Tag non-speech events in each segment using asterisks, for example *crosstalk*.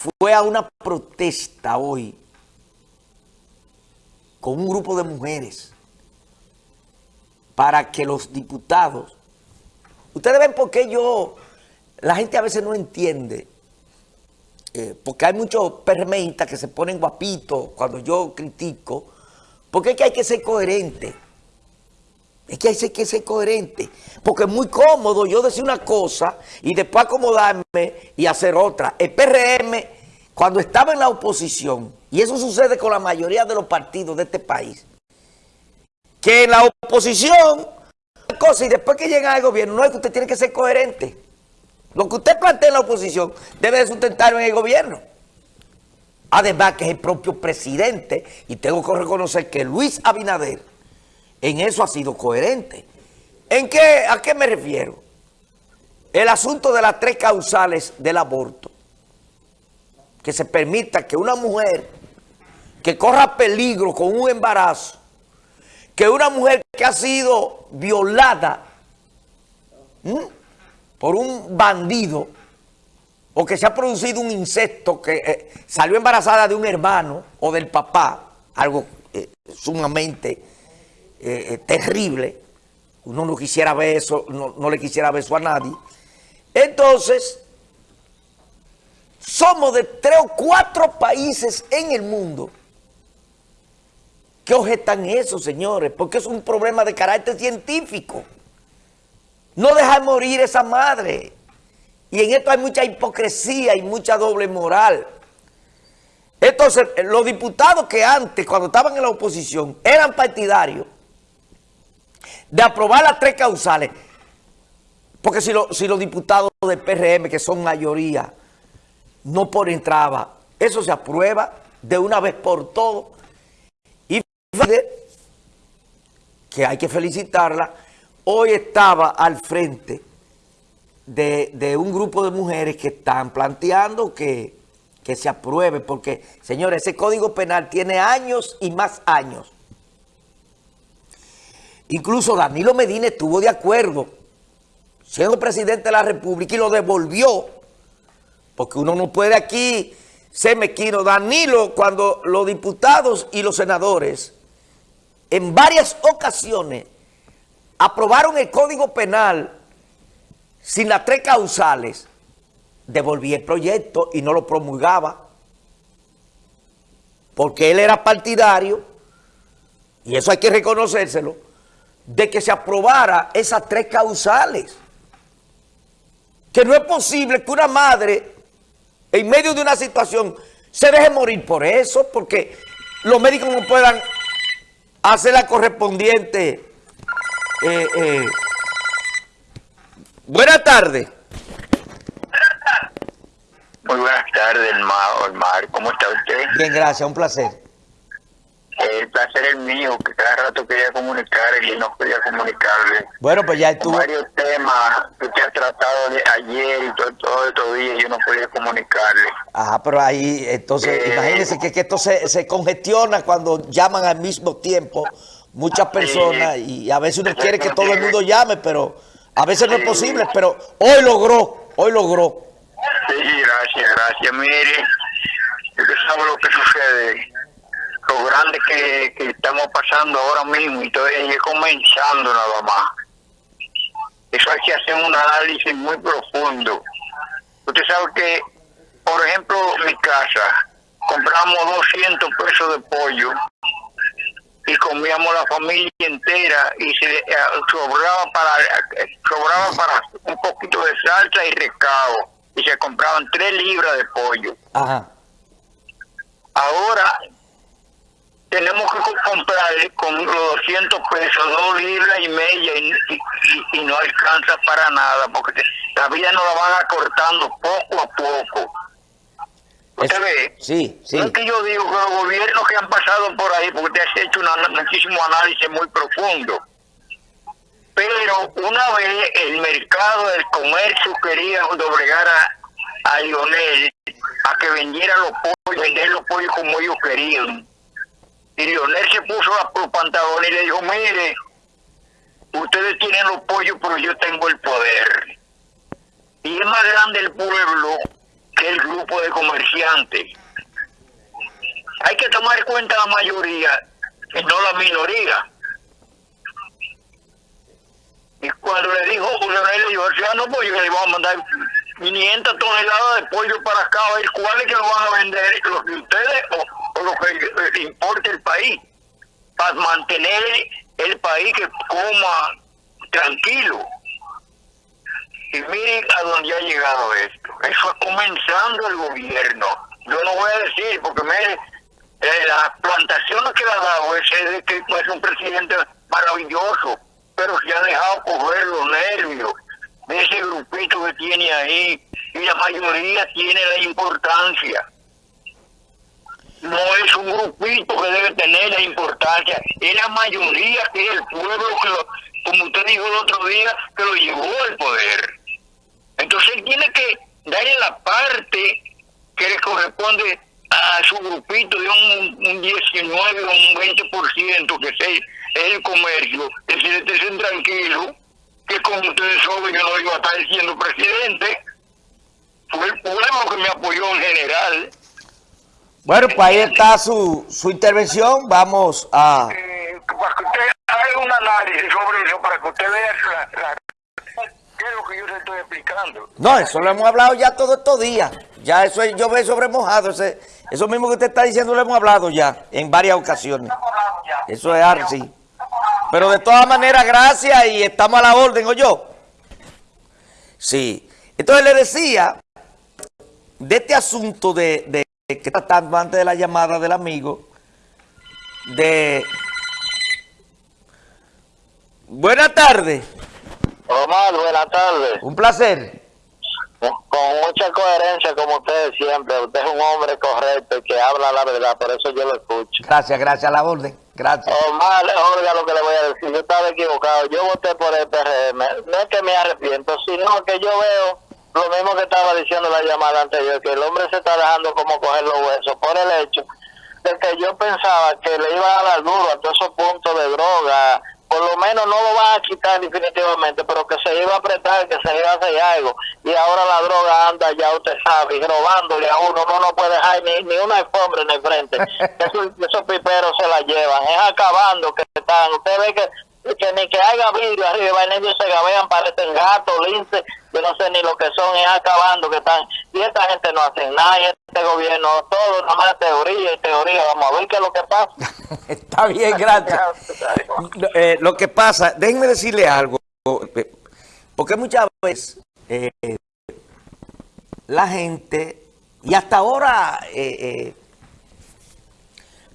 fue a una protesta hoy con un grupo de mujeres para que los diputados... Ustedes ven por qué yo... La gente a veces no entiende, eh, porque hay muchos permeistas que se ponen guapitos cuando yo critico, porque es que hay que ser coherente. Es que hay que ser coherente, porque es muy cómodo yo decir una cosa y después acomodarme y hacer otra. El PRM, cuando estaba en la oposición, y eso sucede con la mayoría de los partidos de este país, que en la oposición, cosa, y después que llega al gobierno, no es que usted tiene que ser coherente. Lo que usted plantea en la oposición debe de sustentarlo en el gobierno. Además que es el propio presidente, y tengo que reconocer que Luis Abinader en eso ha sido coherente. ¿En qué, ¿A qué me refiero? El asunto de las tres causales del aborto. Que se permita que una mujer que corra peligro con un embarazo, que una mujer que ha sido violada por un bandido o que se ha producido un insecto que eh, salió embarazada de un hermano o del papá, algo eh, sumamente eh, terrible, uno no quisiera ver eso, no, no le quisiera ver eso a nadie. Entonces, somos de tres o cuatro países en el mundo ¿Qué objetan eso, señores? Porque es un problema de carácter científico. No dejar morir esa madre. Y en esto hay mucha hipocresía y mucha doble moral. Entonces, los diputados que antes, cuando estaban en la oposición, eran partidarios de aprobar las tres causales. Porque si, si los diputados del PRM, que son mayoría, no ponen traba, eso se aprueba de una vez por todas que hay que felicitarla, hoy estaba al frente de, un grupo de mujeres que están planteando que, que se apruebe, porque, señores, ese Código Penal tiene años y más años. Incluso Danilo Medina estuvo de acuerdo, siendo presidente de la República, y lo devolvió, porque uno no puede aquí ser mequino. Danilo, cuando los diputados y los senadores en varias ocasiones aprobaron el Código Penal sin las tres causales, devolví el proyecto y no lo promulgaba. Porque él era partidario, y eso hay que reconocérselo, de que se aprobara esas tres causales. Que no es posible que una madre, en medio de una situación, se deje morir por eso, porque los médicos no puedan hace la correspondiente. Eh, eh. Buenas tardes. Muy buenas tardes, Omar. ¿Cómo está usted? Bien, gracias. Un placer. El placer es mío, que cada rato quería comunicarle y no quería comunicarle. Bueno, pues ya estuvo... Varios temas que usted ha tratado de ayer y todo, todo estos días yo no podía comunicarle. Ajá, pero ahí, entonces, eh, imagínense que, esto se, se, congestiona cuando llaman al mismo tiempo muchas personas y a veces uno quiere que todo el mundo *laughs* llame, pero a veces no es posible, pero hoy logró, hoy logró. Sí, gracias, gracias. Mire, usted sabe lo que sucede lo grande que, que estamos pasando ahora mismo y todavía es comenzando nada más. Eso hay que hacer un análisis muy profundo. Usted sabe que, por ejemplo, mi casa, compramos 200 pesos de pollo y comíamos la familia entera y se eh, sobraba para sobraba para un poquito de salsa y recado y se compraban 3 libras de pollo. Ajá. Ahora tenemos que comprarle con los 200 pesos, dos libras y media y, no alcanza para nada, porque la vida nos la van acortando poco a poco. ¿Usted ve? Sí, sí. Es que yo digo que los gobiernos que han pasado por ahí, porque te has hecho un muchísimo análisis muy profundo, pero una vez el mercado del comercio quería doblegar a, a Lionel a que vendiera los pollos, vender los pollos como ellos querían y Lionel se puso los pantalones y le dijo, mire, ustedes tienen los pollos, pero yo tengo el poder. Y es más grande el pueblo que el grupo de comerciantes. Hay que tomar en cuenta la mayoría y no la minoría. Y cuando le dijo Leonel, le dijo, no, pues yo le iba a mandar 500 toneladas de pollo para acá, a ver cuáles que lo van a vender, los de ustedes o, lo que importa el país, para mantener el país que coma tranquilo. Y miren a dónde ha llegado esto. Eso es comenzando el gobierno. Yo no voy a decir, porque me, eh, las plantaciones que le ha dado ese que es un presidente maravilloso, pero se ha dejado coger los nervios de ese grupito que tiene ahí, y la mayoría tiene la importancia. No es un grupito que debe tener la importancia, es la mayoría que es el pueblo que lo, como usted dijo el otro día, que lo llevó al poder. Entonces él tiene que darle la parte que le corresponde a su grupito de un, un 19 o un 20% que es el, comercio, es decir, estén tranquilo que como ustedes saben yo no iba a estar siendo presidente, fue el pueblo que me apoyó en general. Bueno, pues ahí está su, su intervención, vamos a... Eh, para que usted haga un análisis sobre eso, para que usted vea la ¿Qué es lo que yo le estoy explicando? No, eso lo hemos hablado ya todos estos días. Ya eso yo veo sobre mojado. Ese, eso mismo que usted está diciendo lo hemos hablado ya en varias ocasiones. Eso es así. Pero de todas maneras, gracias y estamos a la orden, ¿o yo? Sí. Entonces le decía de este asunto de, de que tratando antes de la llamada del amigo, de... Buenas tardes. Omar, buenas tardes. Un placer. Con mucha coherencia, como usted siempre. Usted es un hombre correcto que habla la verdad, por eso yo lo escucho. Gracias, gracias a la orden. Gracias. Omar, oiga lo que le voy a decir. Yo estaba equivocado. Yo voté por el PRM. No es que me arrepiento, sino que yo veo lo mismo que estaba diciendo la llamada anterior, que el hombre se está dejando como coger los huesos por el hecho de que yo pensaba que le iba a dar duro a todos esos puntos de droga, por lo menos no lo van a quitar definitivamente, pero que se iba a apretar, que se iba a hacer algo. Y ahora la droga anda, ya usted sabe, robándole a uno, no no puede dejar ni, ni una alfombra en el frente. *laughs* esos, piperos se la llevan, es acabando que están. Usted ve que que ni que haya vidrio arriba, en ellos se gabean, parecen gatos, linces, yo no sé ni lo que son, es acabando que están. Y esta gente no hace nada, y este gobierno, todo nada más teoría y teoría, vamos a ver qué es lo que pasa. *laughs* Está bien, gracias. Eh, lo que pasa, déjenme decirle algo, porque muchas veces eh, la gente, y hasta ahora, eh,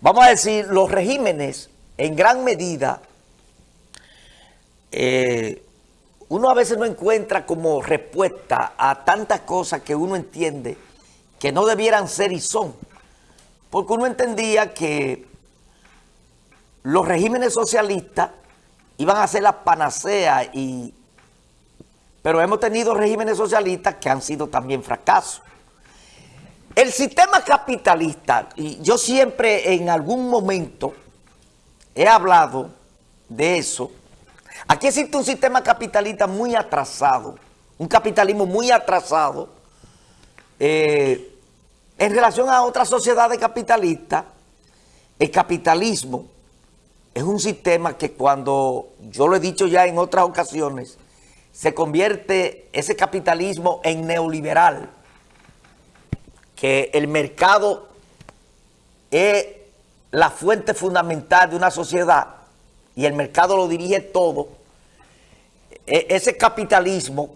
vamos a decir, los regímenes en gran medida eh, uno a veces no encuentra como respuesta a tantas cosas que uno entiende que no debieran ser y son. Porque uno entendía que los regímenes socialistas iban a ser la panacea, y, pero hemos tenido regímenes socialistas que han sido también fracasos. El sistema capitalista, y yo siempre en algún momento he hablado de eso, Aquí existe un sistema capitalista muy atrasado, un capitalismo muy atrasado eh, en relación a otras sociedades capitalistas. El capitalismo es un sistema que cuando, yo lo he dicho ya en otras ocasiones, se convierte ese capitalismo en neoliberal, que el mercado es la fuente fundamental de una sociedad y el mercado lo dirige todo, e, ese capitalismo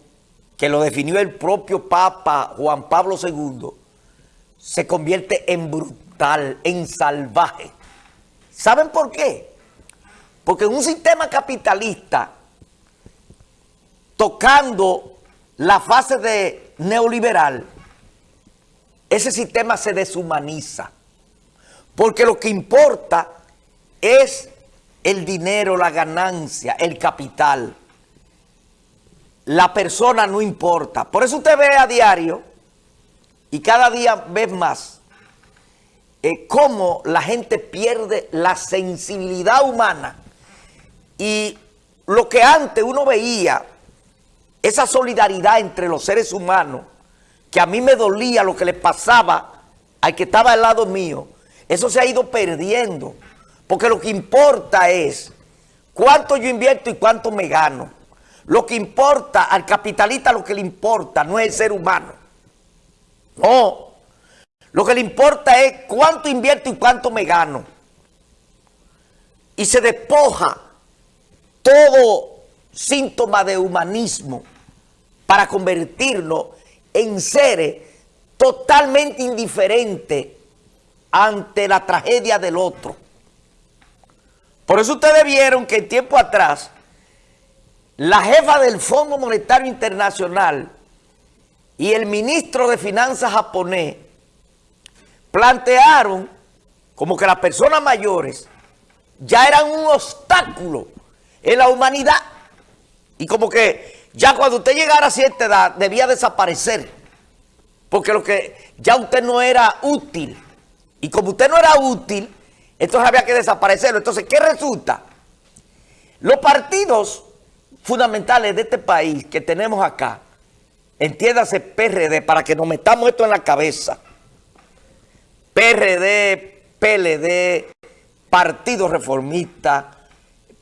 que lo definió el propio Papa Juan Pablo II, se convierte en brutal, en salvaje. ¿Saben por qué? Porque en un sistema capitalista, tocando la fase de neoliberal, ese sistema se deshumaniza. Porque lo que importa es el dinero, la ganancia, el capital. La persona no importa. Por eso usted ve a diario y cada día ve más eh, cómo la gente pierde la sensibilidad humana y lo que antes uno veía, esa solidaridad entre los seres humanos, que a mí me dolía lo que le pasaba al que estaba al lado mío, eso se ha ido perdiendo. Porque lo que importa es cuánto yo invierto y cuánto me gano. Lo que importa, al capitalista lo que le importa no es el ser humano. No. Lo que le importa es cuánto invierto y cuánto me gano. Y se despoja todo síntoma de humanismo para convertirlo en seres totalmente indiferentes ante la tragedia del otro. Por eso ustedes vieron que tiempo atrás, la jefa del Fondo Monetario Internacional y el ministro de Finanzas japonés plantearon como que las personas mayores ya eran un obstáculo en la humanidad. Y como que ya cuando usted llegara a cierta edad debía desaparecer porque lo que ya usted no era útil. Y como usted no era útil entonces había que desaparecerlo. Entonces, ¿qué resulta? Los partidos fundamentales de este país que tenemos acá, entiéndase PRD, para que nos metamos esto en la cabeza, PRD, PLD, Partido Reformista,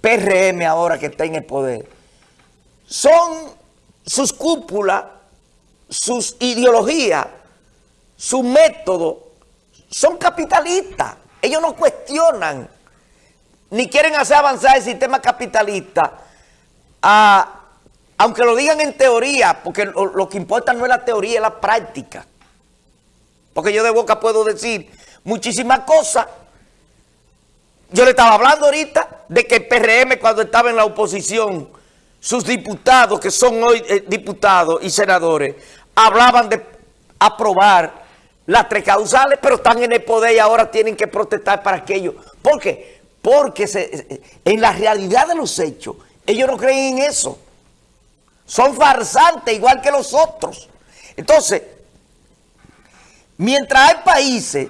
PRM ahora que está en el poder, son sus cúpulas, sus ideologías, su método, son capitalistas. Ellos no cuestionan, ni quieren hacer avanzar el sistema capitalista, aunque lo digan en teoría, porque lo, que importa no es la teoría, es la práctica. Porque yo de boca puedo decir muchísimas cosas. Yo le estaba hablando ahorita de que el PRM cuando estaba en la oposición, sus diputados, que son hoy eh, diputados y senadores, hablaban de aprobar las tres causales, pero están en el poder y ahora tienen que protestar para aquello. ¿Por qué? Porque se, en la realidad de los hechos, ellos no creen en eso. Son farsantes igual que los otros. Entonces, mientras hay países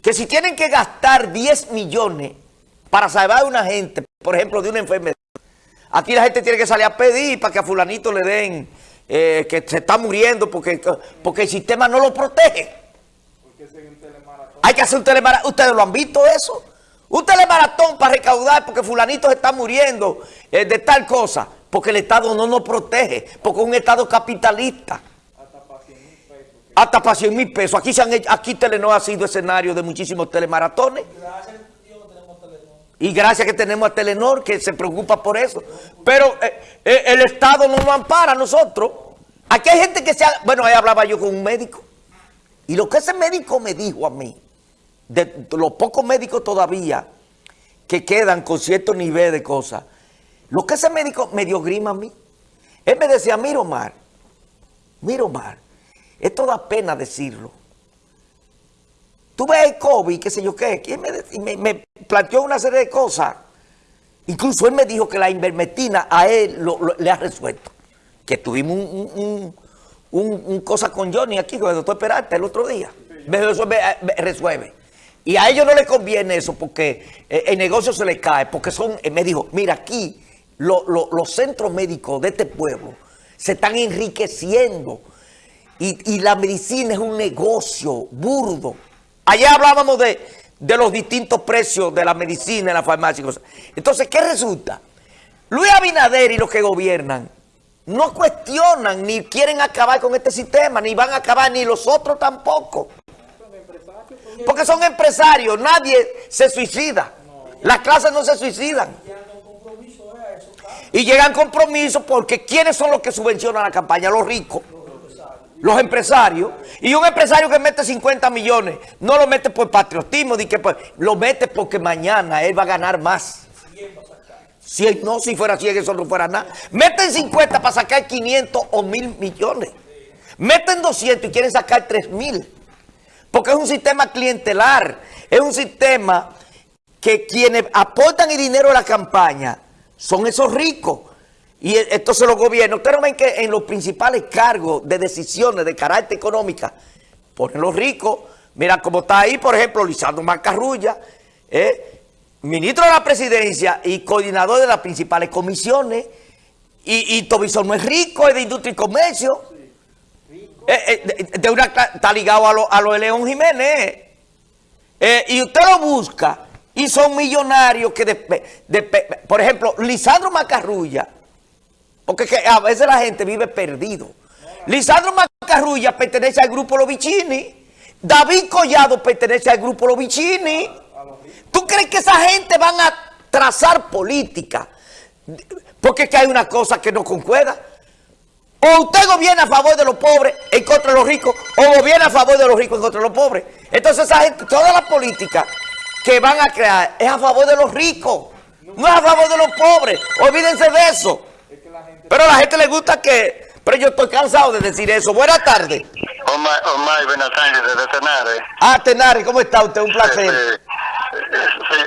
que si tienen que gastar 10 millones para salvar a una gente, por ejemplo, de una enfermedad, aquí la gente tiene que salir a pedir para que a fulanito le den eh, que se está muriendo porque, porque el sistema no lo protege. Hay que hacer un telemaratón. ¿Ustedes lo han visto eso? Un telemaratón para recaudar porque fulanito se está muriendo eh, de tal cosa. Porque el Estado no nos protege. Porque es un Estado capitalista. Hasta para 100 mil pesos. Aquí, se han aquí Telenor ha sido escenario de muchísimos telemaratones. Y gracias que tenemos a Telenor que se preocupa por eso. Pero eh, eh, el Estado no nos ampara a nosotros. Aquí hay gente que se... Ha, bueno, ahí hablaba yo con un médico. Y lo que ese médico me dijo a mí, de los pocos médicos todavía que quedan con cierto nivel de cosas, lo que ese médico me dio grima a mí. Él me decía, mira Omar, mira Omar, esto da pena decirlo. Tú ves el COVID, qué sé yo qué, me, me, planteó una serie de cosas. Incluso él me dijo que la invermetina a él le ha resuelto. Que tuvimos un, un, cosa con Johnny aquí, con el doctor Peralta el otro día. Me resuelve, Y a ellos no les conviene eso porque eh, el negocio se les cae. Porque son, eh, me dijo, mira aquí los centros médicos de este pueblo se están enriqueciendo. Y, y la medicina es un negocio burdo. Allá hablábamos de, los distintos precios de la medicina en la farmacia. Entonces, ¿qué resulta? Luis Abinader y los que gobiernan no cuestionan ni quieren acabar con este sistema, ni van a acabar, ni los otros tampoco. Porque son empresarios, nadie se suicida. Las clases no se suicidan. Y llegan compromisos porque ¿quiénes son los que subvencionan la campaña? Los ricos los empresarios, y un empresario que mete 50 millones, no lo mete por patriotismo, que pues, lo mete porque mañana él va a ganar más. Si no, si fuera 100, eso no fuera nada. Meten 50 para sacar 500 o 1000 millones. Meten 200 y quieren sacar 3 mil. Porque es un sistema clientelar. Es un sistema que quienes aportan el dinero a la campaña son esos ricos. Y e, entonces los gobiernos, ustedes ven que en los principales cargos de decisiones de carácter económica, ponen los ricos, mira cómo está ahí, por ejemplo, Lisandro Macarrulla, eh, ministro de la presidencia y coordinador de las principales comisiones, y, y no es rico, es de industria y comercio. eh, eh, de, de una, está ligado a lo, a lo de León Jiménez. Y usted lo busca y son millonarios que, de- de- por ejemplo, Lisandro Macarrulla, porque que a veces la gente vive perdido. Lisandro Macarrulla pertenece al grupo Los Vicini. David Collado pertenece al grupo Los Vicini. ¿Tú crees que esa gente van a trazar política? Porque es que hay una cosa que no concuerda. O usted gobierna a favor de los pobres en contra de los ricos, o gobierna a favor de los ricos en contra de los pobres. Entonces esa gente, toda la política que van a crear es a favor de los ricos, no es a favor de los pobres. Olvídense de eso. Pero a la gente le gusta que... Pero yo estoy cansado de decir eso. Buenas tardes. Omar, Omar Benatáñez desde Tenares. Ah, Tenari, ¿cómo está usted? Un placer. Eh, sí,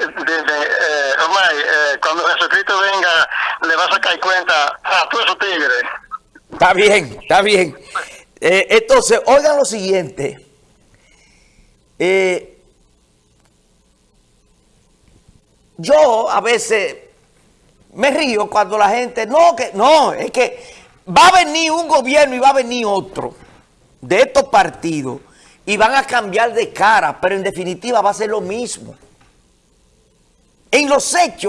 eh, dime, eh, Omar, eh, cuando Jesucristo venga, le va a sacar cuenta a todos esos tigres. Está bien, está bien. Eh, entonces, oigan lo siguiente. Eh, yo a veces me río cuando la gente, no, que no, es que va a venir un gobierno y va a venir otro de estos partidos y van a cambiar de cara, pero en definitiva va a ser lo mismo. En los hechos.